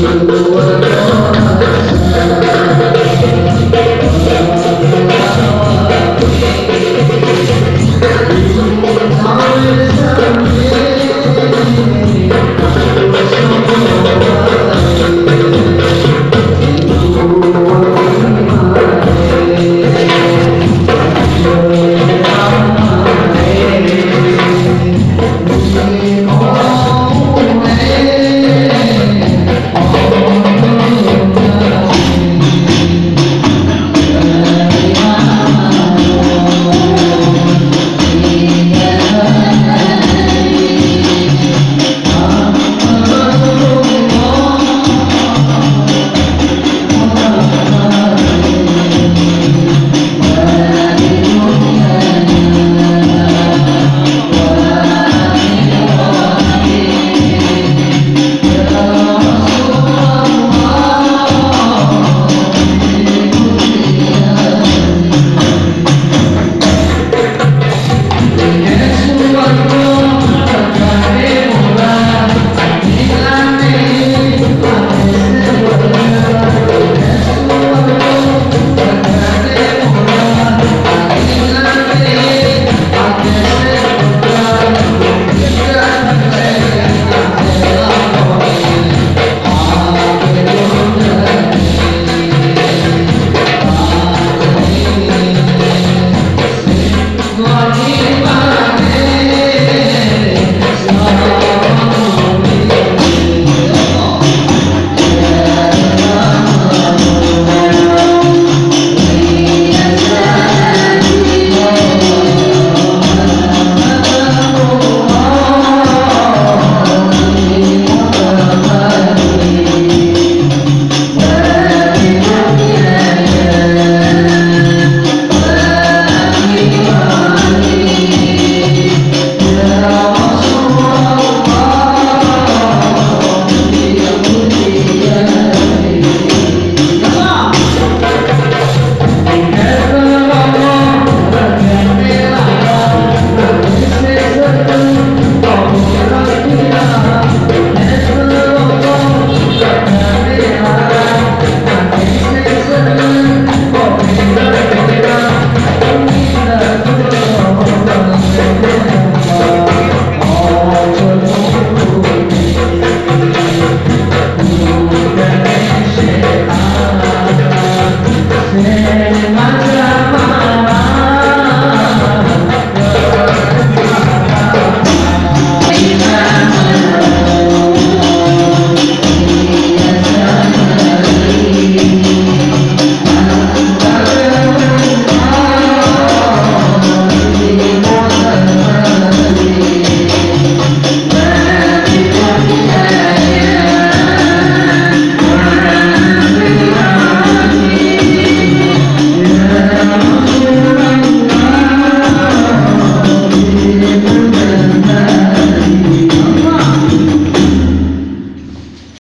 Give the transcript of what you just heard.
you